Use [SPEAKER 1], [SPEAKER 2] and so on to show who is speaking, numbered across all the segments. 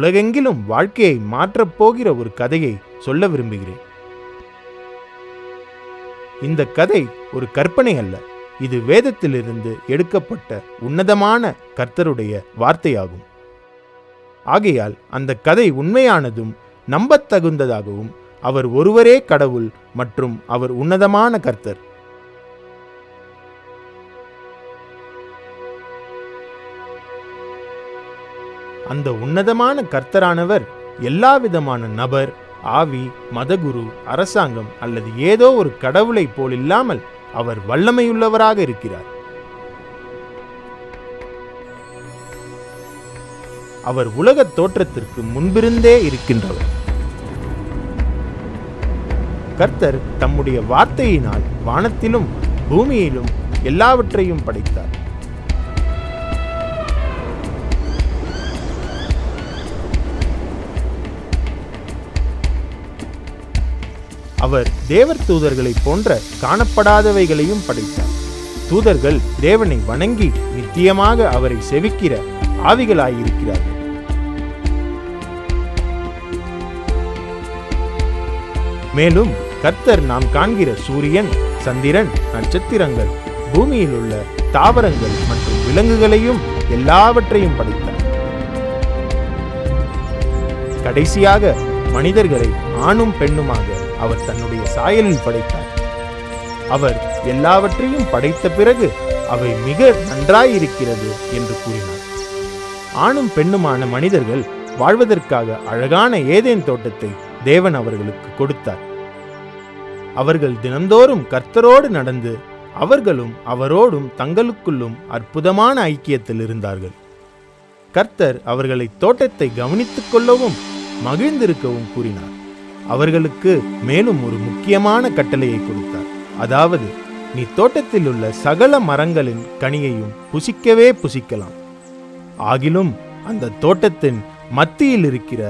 [SPEAKER 1] உலகெங்கிலும் வாழ்க்கையை மாற்றப் போகிற ஒரு கதையை சொல்ல விரும்புகிறேன் இந்த கதை ஒரு கற்பனை அல்ல இது வேதத்திலிருந்து எடுக்கப்பட்ட உன்னதமான கர்த்தருடைய வார்த்தையாகும் ஆகையால் அந்த கதை உண்மையானதும் நம்பத்தகுந்ததாகவும் அவர் ஒருவரே கடவுள் மற்றும் அவர் உன்னதமான கர்த்தர் அந்த உன்னதமான கர்த்தரானவர் எல்லாவிதமான நபர் ஆவி மதகுரு அரசாங்கம் அல்லது ஏதோ ஒரு கடவுளை போல் இல்லாமல் அவர் வல்லமையுள்ளவராக இருக்கிறார் அவர் உலகத் தோற்றத்திற்கு முன்பிருந்தே இருக்கின்றவர் கர்த்தர் தம்முடைய வார்த்தையினால் வானத்திலும் பூமியிலும் எல்லாவற்றையும் படைத்தார் அவர் தேவர் தூதர்களைப் போன்ற காணப்படாதவைகளையும் படைத்தார் தூதர்கள் தேவனை வணங்கி நித்தியமாக அவரை செவிக்கிற ஆவிகளாயிருக்கிறார்கள் மேலும் கர்த்தர் நாம் காண்கிற சூரியன் சந்திரன் நட்சத்திரங்கள் பூமியில் உள்ள தாவரங்கள் மற்றும் விலங்குகளையும் எல்லாவற்றையும் படைத்தார் கடைசியாக மனிதர்களை ஆணும் பெண்ணுமாக அவர் தன்னுடைய சாயலில் படைத்தார் அவர் எல்லாவற்றையும் படைத்த பிறகு அவை மிக நன்றாயிருக்கிறது என்று கூறினார் ஆணும் பெண்ணுமான மனிதர்கள் வாழ்வதற்காக அழகான ஏதேன் தோட்டத்தை தேவன் அவர்களுக்கு கொடுத்தார் அவர்கள் தினந்தோறும் கர்த்தரோடு நடந்து அவர்களும் அவரோடும் தங்களுக்குள்ளும் அற்புதமான ஐக்கியத்தில் இருந்தார்கள் கர்த்தர் அவர்களை தோட்டத்தை கவனித்துக் கொள்ளவும் மகிழ்ந்திருக்கவும் கூறினார் அவர்களுக்கு மேலும் ஒரு முக்கியமான கட்டளையை கொடுத்தார் அதாவது நீ தோட்டத்தில் உள்ள சகல மரங்களின் கனியையும் புசிக்கவே புசிக்கலாம் ஆகிலும் அந்த தோட்டத்தின் மத்தியில் இருக்கிற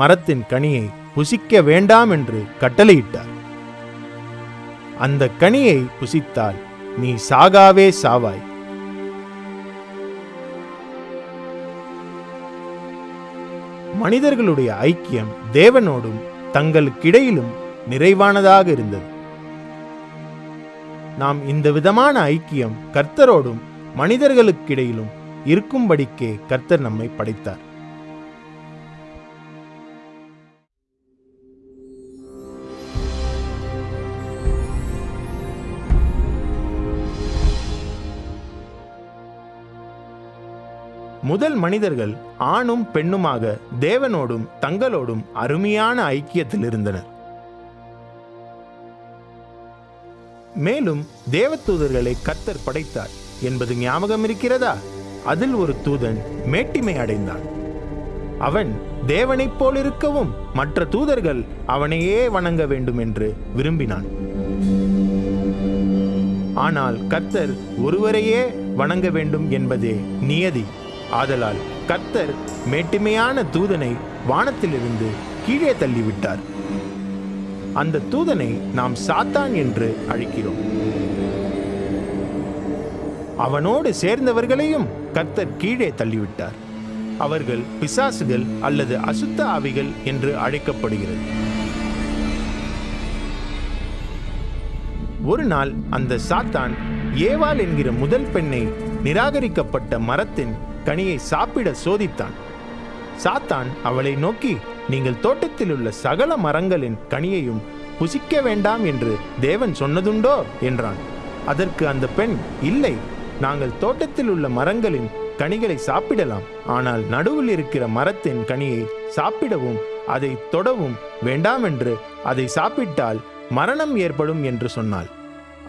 [SPEAKER 1] மரத்தின் கனியை புசிக்க வேண்டாம் என்று கட்டளையிட்டார் அந்த கனியை புசித்தால் நீ சாகாவே சாவாய் மனிதர்களுடைய ஐக்கியம் தேவனோடும் தங்களுக்கிடையிலும் நிறைவானதாக இருந்தது நாம் இந்த விதமான ஐக்கியம் கர்த்தரோடும் மனிதர்களுக்கிடையிலும் இருக்கும்படிக்கே கர்த்தர் நம்மை படைத்தார் முதல் மனிதர்கள் ஆணும் பெண்ணுமாக தேவனோடும் தங்களோடும் அருமையான ஐக்கியத்தில் இருந்தனர் மேலும் தேவதூதர்களை கத்தர் படைத்தார் என்பது ஞாபகம் இருக்கிறதா அதில் ஒரு தூதன் மேட்டிமை அடைந்தான் அவன் தேவனைப் போல் இருக்கவும் மற்ற தூதர்கள் அவனையே வணங்க வேண்டும் என்று விரும்பினான் ஆனால் கத்தர் ஒருவரையே வணங்க வேண்டும் என்பதே நியதி ஆதலால் கத்தர் மேட்டுமையான தூதனை வானத்திலிருந்து கீழே தள்ளிவிட்டார் அந்த தூதனை நாம் சாத்தான் என்று அழைக்கிறோம் அவனோடு சேர்ந்தவர்களையும் கர்த்தர் கீழே தள்ளிவிட்டார் அவர்கள் பிசாசுகள் அல்லது அசுத்த ஆவிகள் என்று அழைக்கப்படுகிறது ஒரு நாள் அந்த சாத்தான் ஏவாள் என்கிற முதல் பெண்ணை நிராகரிக்கப்பட்ட மரத்தின் கனியை சாப்பிட சோதித்தான் சாத்தான் அவளை நோக்கி நீங்கள் தோட்டத்தில் உள்ள சகல மரங்களின் கனியையும் புசிக்க வேண்டாம் என்று தேவன் சொன்னதுண்டோ என்றான் அதற்கு அந்த பெண் இல்லை நாங்கள் தோட்டத்தில் உள்ள மரங்களின் கனிகளை சாப்பிடலாம் ஆனால் நடுவில் இருக்கிற மரத்தின் கனியை சாப்பிடவும் அதை தொடவும் வேண்டாம் என்று அதை சாப்பிட்டால் மரணம் ஏற்படும் என்று சொன்னாள்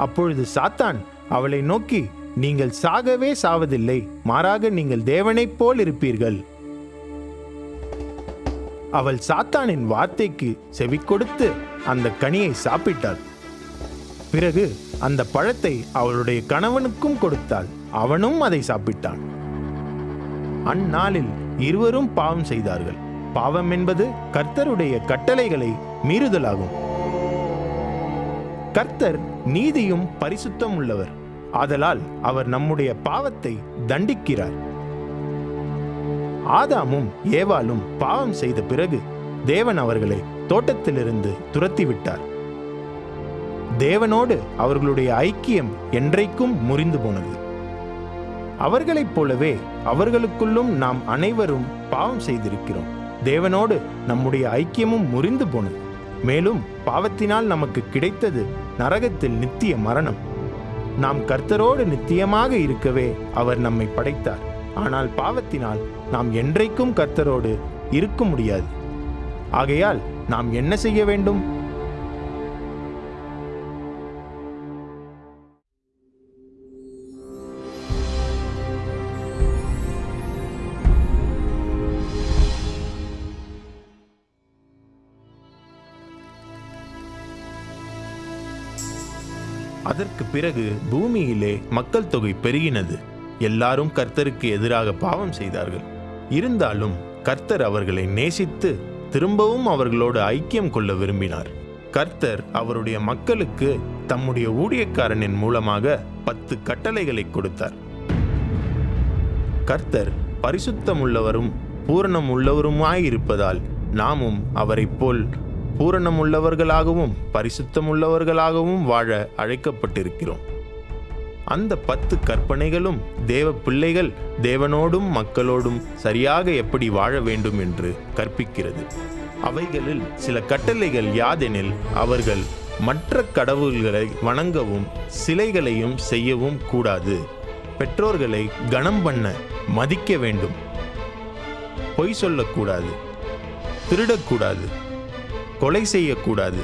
[SPEAKER 1] அப்பொழுது சாத்தான் அவளை நோக்கி நீங்கள் சாகவே சாவதில்லை மாறாக நீங்கள் தேவனைப் போல் இருப்பீர்கள் அவள் சாத்தானின் வார்த்தைக்கு செவி கொடுத்து அந்த கனியை சாப்பிட்டாள் பிறகு அந்த பழத்தை அவளுடைய கணவனுக்கும் கொடுத்தாள் அவனும் அதை சாப்பிட்டான் அந்நாளில் இருவரும் பாவம் செய்தார்கள் பாவம் என்பது கர்த்தருடைய கட்டளைகளை மீறுதலாகும் கர்த்தர் நீதியும் பரிசுத்தம் உள்ளவர் ஆதலால் அவர் நம்முடைய பாவத்தை தண்டிக்கிறார் ஆதாமும் ஏவாலும் பாவம் செய்த பிறகு தேவன் அவர்களை தோட்டத்திலிருந்து துரத்திவிட்டார் தேவனோடு அவர்களுடைய ஐக்கியம் என்றைக்கும் முறிந்து போனது அவர்களைப் போலவே அவர்களுக்குள்ளும் நாம் அனைவரும் பாவம் செய்திருக்கிறோம் தேவனோடு நம்முடைய ஐக்கியமும் முறிந்து போனது மேலும் பாவத்தினால் நமக்கு கிடைத்தது நரகத்தில் நித்திய மரணம் நாம் கர்த்தரோடு நித்தியமாக இருக்கவே அவர் நம்மை படைத்தார் ஆனால் பாவத்தினால் நாம் என்றைக்கும் கர்த்தரோடு இருக்க முடியாது ஆகையால் நாம் என்ன செய்ய வேண்டும் அதற்கு பிறகு பூமியிலே மக்கள் தொகை பெருகினது எல்லாரும் கர்த்தருக்கு எதிராக பாவம் செய்தார்கள் இருந்தாலும் கர்த்தர் அவர்களை நேசித்து திரும்பவும் அவர்களோடு ஐக்கியம் கொள்ள விரும்பினார் கர்த்தர் அவருடைய மக்களுக்கு தம்முடைய ஊழியக்காரனின் மூலமாக பத்து கட்டளைகளை கொடுத்தார் கர்த்தர் பரிசுத்தமுள்ளவரும் பூரணம் உள்ளவருமாயிருப்பதால் நாமும் அவரைப் போல் பூரணம் உள்ளவர்களாகவும் பரிசுத்தம் உள்ளவர்களாகவும் வாழ அழைக்கப்பட்டிருக்கிறோம் அந்த பத்து கற்பனைகளும் தேவ பிள்ளைகள் தேவனோடும் மக்களோடும் சரியாக எப்படி வாழ வேண்டும் என்று கற்பிக்கிறது அவைகளில் சில கட்டளைகள் யாதெனில் அவர்கள் மற்ற கடவுள்களை வணங்கவும் சிலைகளையும் செய்யவும் கூடாது பெற்றோர்களை கனம் பண்ண மதிக்க வேண்டும் பொய் சொல்லக்கூடாது திருடக்கூடாது கொலை செய்யக்கூடாது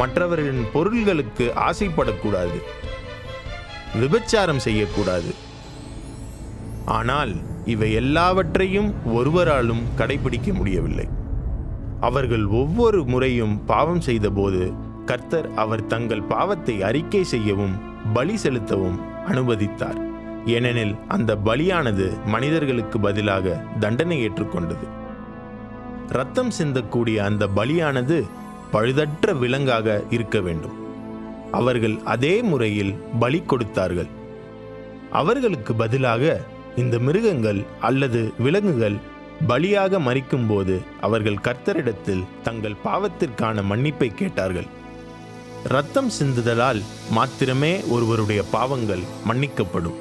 [SPEAKER 1] மற்றவர்களின் பொருள்களுக்கு ஆசைப்படக்கூடாது விபச்சாரம் செய்யக்கூடாது ஆனால் இவை எல்லாவற்றையும் ஒருவராலும் கடைபிடிக்க முடியவில்லை அவர்கள் ஒவ்வொரு முறையும் பாவம் செய்தபோது கர்த்தர் அவர் தங்கள் பாவத்தை அறிக்கை செய்யவும் பலி செலுத்தவும் அனுமதித்தார் ஏனெனில் அந்த பலியானது மனிதர்களுக்கு பதிலாக தண்டனை ஏற்றுக்கொண்டது ரத்தம் சிந்தக்கூடிய அந்த பலியானது பழுதற்ற விலங்காக இருக்க வேண்டும் அவர்கள் அதே முறையில் பலி கொடுத்தார்கள் அவர்களுக்கு பதிலாக இந்த மிருகங்கள் அல்லது விலங்குகள் பலியாக மறிக்கும்போது அவர்கள் கர்த்தரிடத்தில் தங்கள் பாவத்திற்கான மன்னிப்பை கேட்டார்கள் ரத்தம் சிந்துதலால் மாத்திரமே ஒருவருடைய பாவங்கள் மன்னிக்கப்படும்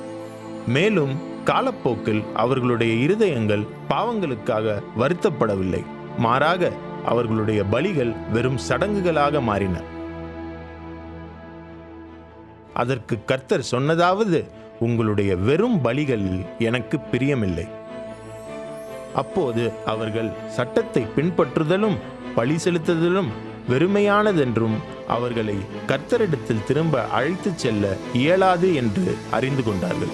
[SPEAKER 1] மேலும் காலப்போக்கில் அவர்களுடைய இருதயங்கள் பாவங்களுக்காக வருத்தப்படவில்லை மாறாக அவர்களுடைய பலிகள் வெறும் சடங்குகளாக மாறின அதற்கு கர்த்தர் சொன்னதாவது உங்களுடைய வெறும் பலிகள் எனக்கு பிரியமில்லை அப்போது அவர்கள் சட்டத்தை பின்பற்றுதலும் பழி செலுத்துதலும் வெறுமையானதென்றும் அவர்களை கர்த்தரிடத்தில் திரும்ப அழைத்துச் செல்ல இயலாது என்று அறிந்து கொண்டார்கள்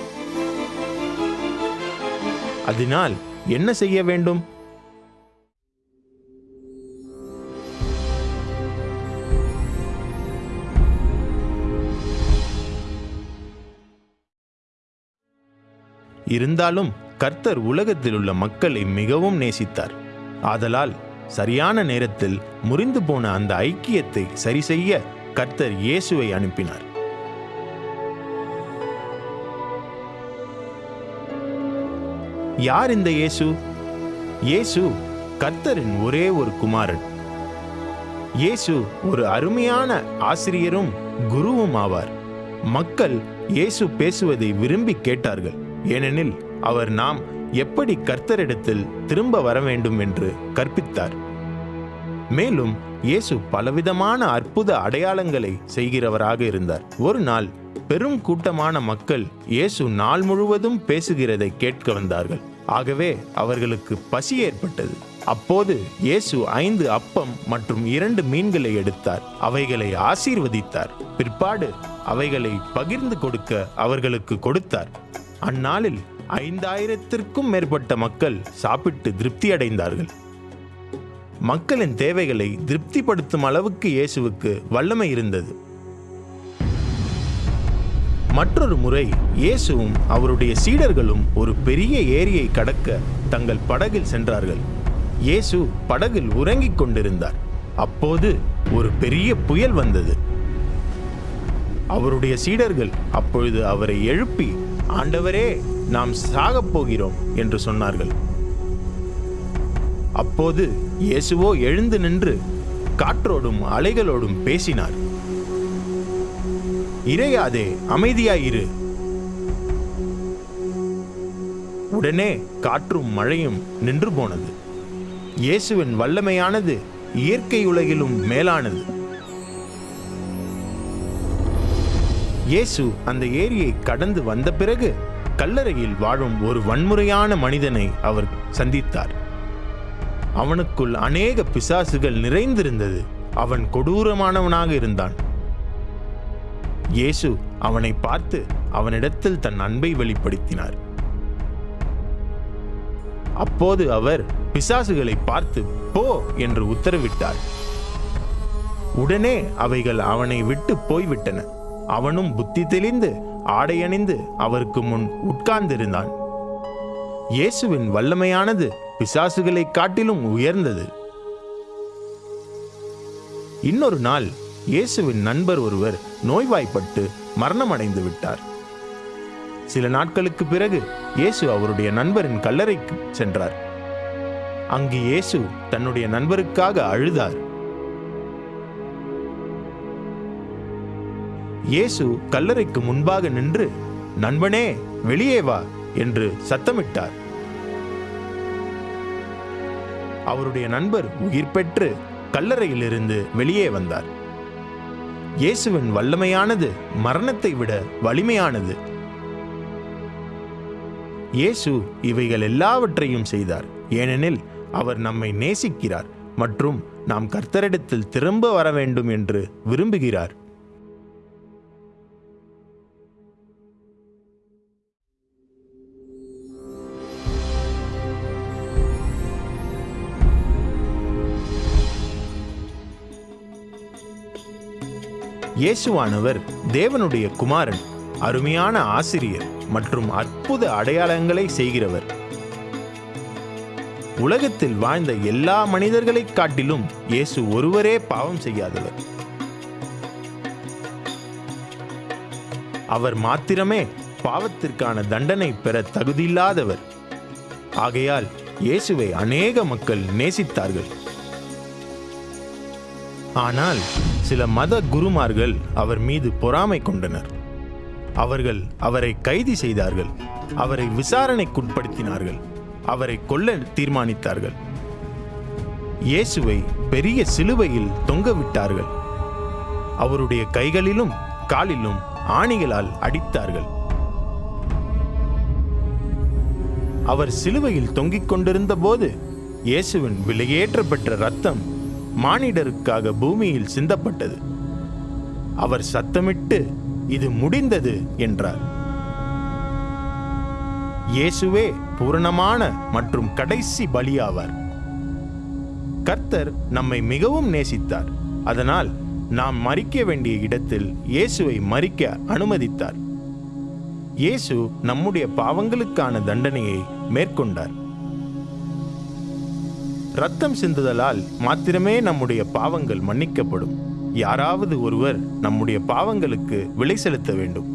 [SPEAKER 1] அதனால் என்ன செய்ய வேண்டும் இருந்தாலும் கர்த்தர் உலகத்தில் உள்ள மக்களை மிகவும் நேசித்தார் ஆதலால் சரியான நேரத்தில் முறிந்து போன அந்த ஐக்கியத்தை சரிசெய்ய கர்த்தர் இயேசுவை அனுப்பினார் யார் இந்த இயேசு இயேசு கர்த்தரின் ஒரே ஒரு குமாரன் இயேசு ஒரு அருமையான ஆசிரியரும் குருவும் ஆவார் மக்கள் இயேசு பேசுவதை விரும்பி கேட்டார்கள் ஏனெனில் அவர் நாம் எப்படி கர்த்தரிடத்தில் திரும்ப வர வேண்டும் என்று கற்பித்தார் மேலும் இயேசு பலவிதமான அற்புத அடையாளங்களை செய்கிறவராக இருந்தார் ஒரு நாள் பெரும் கூட்டமான மக்கள் இயேசு நாள் முழுவதும் பேசுகிறதை கேட்க வந்தார்கள் ஆகவே அவர்களுக்கு பசி ஏற்பட்டது அப்போது இயேசு ஐந்து அப்பம் மற்றும் இரண்டு மீன்களை எடுத்தார் அவைகளை ஆசீர்வதித்தார் பிற்பாடு அவைகளை பகிர்ந்து கொடுக்க அவர்களுக்கு கொடுத்தார் அந்நாளில் ஐந்தாயிரத்திற்கும் மேற்பட்ட மக்கள் சாப்பிட்டு திருப்தி அடைந்தார்கள் மக்களின் தேவைகளை திருப்திப்படுத்தும் அளவுக்கு இயேசுவுக்கு வல்லமை இருந்தது மற்றொரு முறை இயேசுவும் அவருடைய சீடர்களும் ஒரு பெரிய ஏரியை கடக்க தங்கள் படகில் சென்றார்கள் இயேசு படகில் உறங்கிக் கொண்டிருந்தார் அப்போது ஒரு பெரிய புயல் வந்தது அவருடைய சீடர்கள் அப்பொழுது அவரை எழுப்பி ஆண்டவரே நாம் சாகப் போகிறோம் என்று சொன்னார்கள் அப்போது இயேசுவோ எழுந்து நின்று காற்றோடும் அலைகளோடும் பேசினார் இறையாதே அமைதியாயிரு உடனே காற்றும் மழையும் நின்று போனது இயேசுவின் வல்லமையானது இயற்கை உலகிலும் மேலானது இயேசு அந்த ஏரியை கடந்து வந்த பிறகு கல்லறையில் வாழும் ஒரு வன்முறையான மனிதனை அவர் சந்தித்தார் அவனுக்குள் அநேக பிசாசுகள் நிறைந்திருந்தது அவன் கொடூரமானவனாக இருந்தான் இயேசு அவனை பார்த்து அவனிடத்தில் தன் அன்பை வெளிப்படுத்தினார் அப்போது அவர் பிசாசுகளை பார்த்து போ என்று உத்தரவிட்டார் உடனே அவைகள் அவனை விட்டு போய்விட்டன அவனும் புத்தி தெளிந்து ஆடையணிந்து அவருக்கு முன் உட்கார்ந்திருந்தான் இயேசுவின் வல்லமையானது பிசாசுகளை காட்டிலும் உயர்ந்தது இன்னொரு நாள் இயேசுவின் நண்பர் ஒருவர் நோய்வாய்ப்பட்டு மரணமடைந்து விட்டார் சில நாட்களுக்கு பிறகு இயேசு அவருடைய நண்பரின் கல்லறைக்கு சென்றார் அங்கு இயேசு தன்னுடைய நண்பருக்காக அழுதார் இயேசு கல்லறைக்கு முன்பாக நின்று நண்பனே வெளியே வா என்று சத்தமிட்டார் அவருடைய நண்பர் உயிர் பெற்று கல்லறையிலிருந்து வெளியே வந்தார் இயேசுவின் வல்லமையானது மரணத்தை விட வலிமையானது இயேசு இவைகள் எல்லாவற்றையும் செய்தார் ஏனெனில் அவர் நம்மை நேசிக்கிறார் மற்றும் நாம் கர்த்தரிடத்தில் திரும்ப வர வேண்டும் என்று விரும்புகிறார் இயேசுவானவர் தேவனுடைய குமாரன் அருமையான ஆசிரியர் மற்றும் அற்புத அடையாளங்களை செய்கிறவர் உலகத்தில் வாழ்ந்த எல்லா மனிதர்களை காட்டிலும் இயேசு ஒருவரே பாவம் செய்யாதவர் அவர் மாத்திரமே பாவத்திற்கான தண்டனை பெற தகுதியில்லாதவர் ஆகையால் இயேசுவை அநேக மக்கள் நேசித்தார்கள் ஆனால் சில மத குருமார்கள் அவர் மீது பொறாமை கொண்டனர் அவர்கள் அவரை கைது செய்தார்கள் அவரை விசாரணைக்குட்படுத்தினார்கள் அவரை கொல்ல தீர்மானித்தார்கள் இயேசுவை பெரிய சிலுவையில் தொங்கவிட்டார்கள் அவருடைய கைகளிலும் காலிலும் ஆணிகளால் அடித்தார்கள் அவர் சிலுவையில் தொங்கிக் கொண்டிருந்த போது இயேசுவின் விலையேற்றப்பெற்ற ரத்தம் மானிடருக்காக பூமியில் சிந்தப்பட்டது அவர் சத்தமிட்டு இது முடிந்தது என்றார் இயேசுவே பூரணமான மற்றும் கடைசி பலியாவார் கர்த்தர் நம்மை மிகவும் நேசித்தார் அதனால் நாம் மறிக்க வேண்டிய இடத்தில் இயேசுவை மறிக்க அனுமதித்தார் இயேசு நம்முடைய பாவங்களுக்கான தண்டனையை மேற்கொண்டார் ரத்தம் சிந்துதலால் மாத்திரமே நம்முடைய பாவங்கள் மன்னிக்கப்படும் யாராவது ஒருவர் நம்முடைய பாவங்களுக்கு விலை செலுத்த வேண்டும்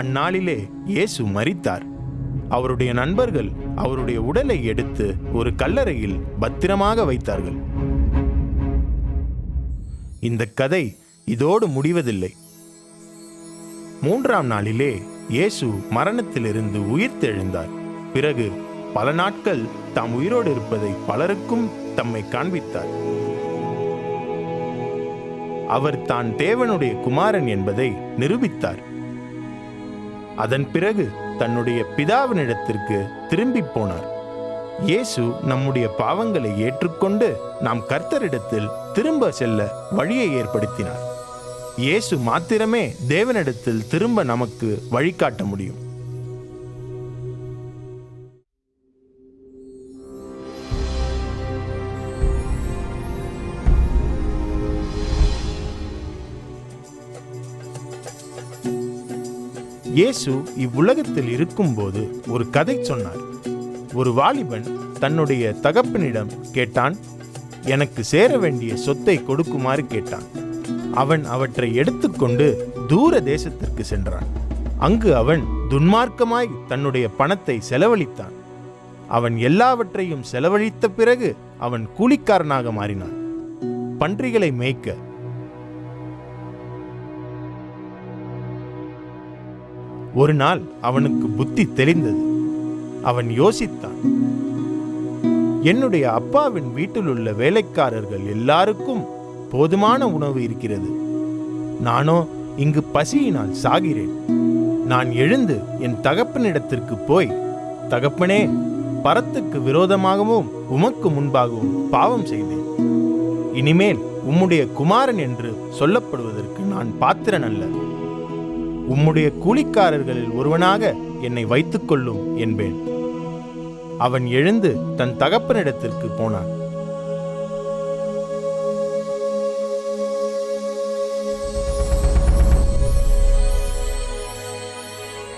[SPEAKER 1] அந்நாளிலே இயேசு மறித்தார் அவருடைய நண்பர்கள் அவருடைய உடலை எடுத்து ஒரு கல்லறையில் பத்திரமாக வைத்தார்கள் இந்த கதை இதோடு முடிவதில்லை மூன்றாம் நாளிலே இயேசு மரணத்திலிருந்து உயிர்த்தெழுந்தார் பிறகு பல நாட்கள் தாம் உயிரோடு இருப்பதை பலருக்கும் தம்மை காண்பித்தார் அவர் தான் தேவனுடைய குமாரன் என்பதை நிரூபித்தார் அதன் பிறகு தன்னுடைய பிதாவினிடத்திற்கு திரும்பி போனார் இயேசு நம்முடைய பாவங்களை ஏற்றுக்கொண்டு நாம் கர்த்தரிடத்தில் திரும்ப செல்ல வழியை ஏற்படுத்தினார் இயேசு மாத்திரமே தேவனிடத்தில் திரும்ப நமக்கு வழிகாட்ட முடியும் இயேசு இவ்வுலகத்தில் இருக்கும்போது ஒரு கதை சொன்னார் ஒரு வாலிபன் தன்னுடைய தகப்பனிடம் கேட்டான் எனக்கு சேர வேண்டிய சொத்தை கொடுக்குமாறு கேட்டான் அவன் அவற்றை எடுத்துக்கொண்டு தூர தேசத்திற்கு சென்றான் அங்கு அவன் துன்மார்க்கமாய் தன்னுடைய பணத்தை செலவழித்தான் அவன் எல்லாவற்றையும் செலவழித்த பிறகு அவன் கூலிக்காரனாக மாறினான் பன்றிகளை மேய்க்க ஒரு நாள் அவனுக்கு புத்தி தெளிந்தது அவன் யோசித்தான் என்னுடைய அப்பாவின் வீட்டில் உள்ள வேலைக்காரர்கள் எல்லாருக்கும் போதுமான உணவு இருக்கிறது நானோ இங்கு பசியினால் சாகிறேன் நான் எழுந்து என் தகப்பனிடத்திற்கு போய் தகப்பனே பரத்துக்கு விரோதமாகவும் உமக்கு முன்பாகவும் பாவம் செய்தேன் இனிமேல் உம்முடைய குமாரன் என்று சொல்லப்படுவதற்கு நான் பாத்திரன் அல்ல உம்முடைய கூலிக்காரர்களில் ஒருவனாக என்னை வைத்துக் கொள்ளும் என்பேன் அவன் எழுந்து தன் தகப்பனிடத்திற்கு போனான்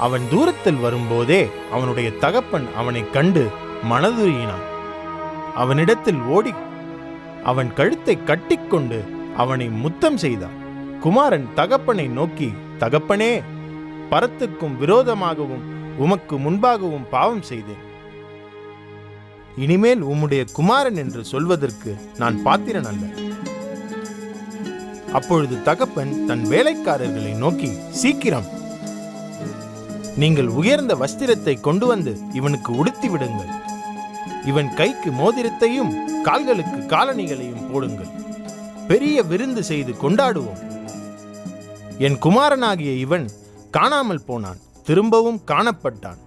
[SPEAKER 1] அவன் தூரத்தில் வரும்போதே அவனுடைய தகப்பன் அவனை கண்டு மனதுருகினான் அவனிடத்தில் ஓடி அவன் கழுத்தை கட்டிக்கொண்டு அவனை முத்தம் செய்தான் குமாரன் தகப்பனை நோக்கி தகப்பனே பரத்துக்கும் விரோதமாகவும் உமக்கு முன்பாகவும் பாவம் செய்தேன் இனிமேல் உம்முடைய குமாரன் என்று சொல்வதற்கு நான் பாத்திரன் அல்ல அப்பொழுது தகப்பன் தன் வேலைக்காரர்களை நோக்கி சீக்கிரம் நீங்கள் உயர்ந்த வஸ்திரத்தை கொண்டு வந்து இவனுக்கு உடுத்தி விடுங்கள் இவன் கைக்கு மோதிரத்தையும் கால்களுக்கு காலணிகளையும் போடுங்கள் பெரிய விருந்து செய்து கொண்டாடுவோம் என் குமாரனாகிய இவன் காணாமல் போனான் திரும்பவும் காணப்பட்டான்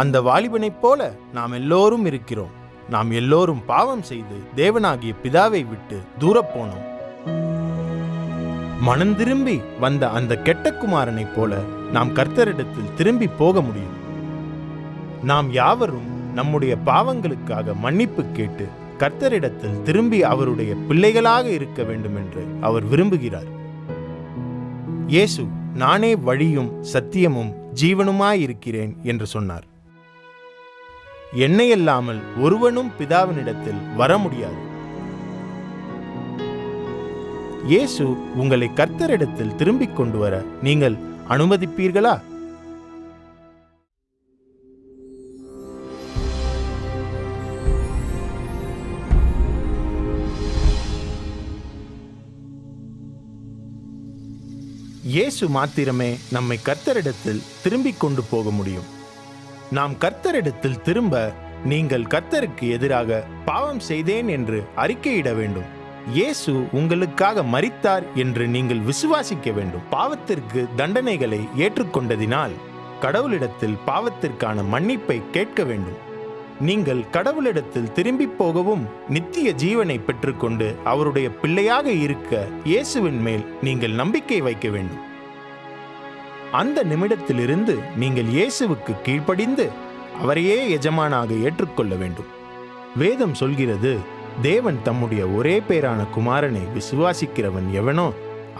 [SPEAKER 1] அந்த வாலிபனைப் போல நாம் எல்லோரும் இருக்கிறோம் நாம் எல்லோரும் பாவம் செய்து தேவனாகிய பிதாவை விட்டு தூரப்போனோம் மனம் திரும்பி வந்த அந்த கெட்ட குமாரனைப் போல நாம் கர்த்தரிடத்தில் திரும்பி போக முடியும் நாம் யாவரும் நம்முடைய பாவங்களுக்காக மன்னிப்பு கேட்டு கர்த்தரிடத்தில் திரும்பி அவருடைய பிள்ளைகளாக இருக்க வேண்டும் என்று அவர் விரும்புகிறார் இயேசு நானே வழியும் சத்தியமும் ஜீவனுமாயிருக்கிறேன் என்று சொன்னார் என்னையல்லாமல் ஒருவனும் பிதாவினிடத்தில் வர முடியாது இயேசு உங்களை கர்த்தரிடத்தில் திரும்பிக் கொண்டு வர நீங்கள் அனுமதிப்பீர்களா இயேசு மாத்திரமே நம்மை கர்த்தரிடத்தில் திரும்பிக் கொண்டு போக முடியும் நாம் கர்த்தரிடத்தில் திரும்ப நீங்கள் கர்த்தருக்கு எதிராக பாவம் செய்தேன் என்று அறிக்கையிட வேண்டும் இயேசு உங்களுக்காக மறித்தார் என்று நீங்கள் விசுவாசிக்க வேண்டும் பாவத்திற்கு தண்டனைகளை ஏற்றுக்கொண்டதினால் கடவுளிடத்தில் பாவத்திற்கான மன்னிப்பை கேட்க வேண்டும் நீங்கள் கடவுளிடத்தில் திரும்பி போகவும் நித்திய ஜீவனை பெற்றுக்கொண்டு அவருடைய பிள்ளையாக இருக்க இயேசுவின் மேல் நீங்கள் நம்பிக்கை வைக்க வேண்டும் அந்த நிமிடத்திலிருந்து நீங்கள் இயேசுவுக்கு கீழ்ப்படிந்து அவரையே எஜமானாக ஏற்றுக்கொள்ள வேண்டும் வேதம் சொல்கிறது தேவன் தம்முடைய ஒரே பேரான குமாரனை விசுவாசிக்கிறவன் எவனோ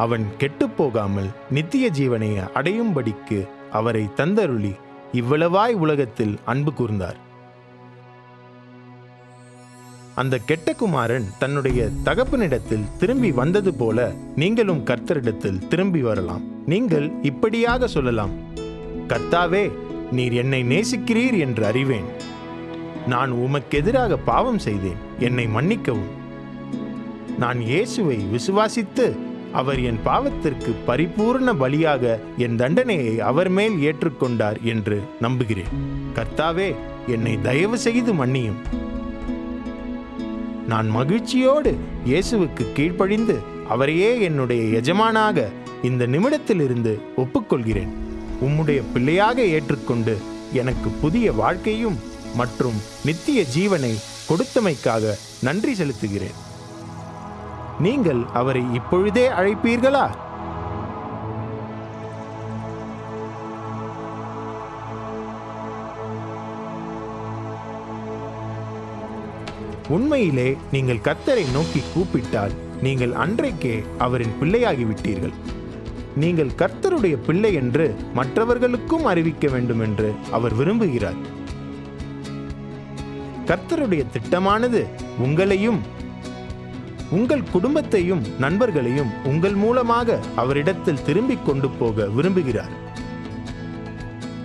[SPEAKER 1] அவன் கெட்டுப்போகாமல் நித்திய ஜீவனை அடையும்படிக்கு அவரை தந்தருளி இவ்வளவாய் உலகத்தில் அன்பு கூர்ந்தார் அந்த கெட்ட குமாரன் தன்னுடைய தகப்பனிடத்தில் திரும்பி வந்தது போல நீங்களும் கர்த்தரிடத்தில் திரும்பி வரலாம் நீங்கள் இப்படியாக சொல்லலாம் கர்த்தாவே நீர் என்னை நேசிக்கிறீர் என்று அறிவேன் நான் உமக்கெதிராக பாவம் செய்தேன் என்னை மன்னிக்கவும் நான் இயேசுவை விசுவாசித்து அவர் என் பாவத்திற்கு பரிபூர்ண பலியாக என் தண்டனையை அவர் மேல் ஏற்றுக்கொண்டார் என்று நம்புகிறேன் கர்த்தாவே என்னை தயவு செய்து மன்னியும் நான் மகிழ்ச்சியோடு இயேசுவுக்கு கீழ்ப்படிந்து அவரையே என்னுடைய எஜமானாக இந்த நிமிடத்திலிருந்து ஒப்புக்கொள்கிறேன் உம்முடைய பிள்ளையாக ஏற்றுக்கொண்டு எனக்கு புதிய வாழ்க்கையும் மற்றும் நித்திய ஜீவனை கொடுத்தமைக்காக நன்றி செலுத்துகிறேன் நீங்கள் அவரை இப்பொழுதே அழைப்பீர்களா உண்மையிலே நீங்கள் கத்தரை நோக்கி கூப்பிட்டால் நீங்கள் அன்றைக்கே அவரின் பிள்ளையாகிவிட்டீர்கள் நீங்கள் கர்த்தருடைய பிள்ளை என்று மற்றவர்களுக்கும் அறிவிக்க வேண்டும் என்று அவர் விரும்புகிறார் கர்த்தருடைய திட்டமானது உங்களையும் உங்கள் குடும்பத்தையும் நண்பர்களையும் உங்கள் மூலமாக அவரிடத்தில் திரும்பிக் கொண்டு போக விரும்புகிறார்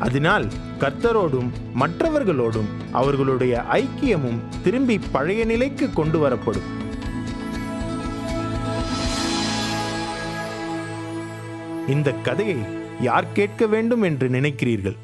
[SPEAKER 1] அதனால் கர்த்தரோடும் மற்றவர்களோடும் அவர்களுடைய ஐக்கியமும் திரும்பி பழைய நிலைக்கு கொண்டு வரப்படும் இந்த கதையை யார் கேட்க வேண்டும் என்று நினைக்கிறீர்கள்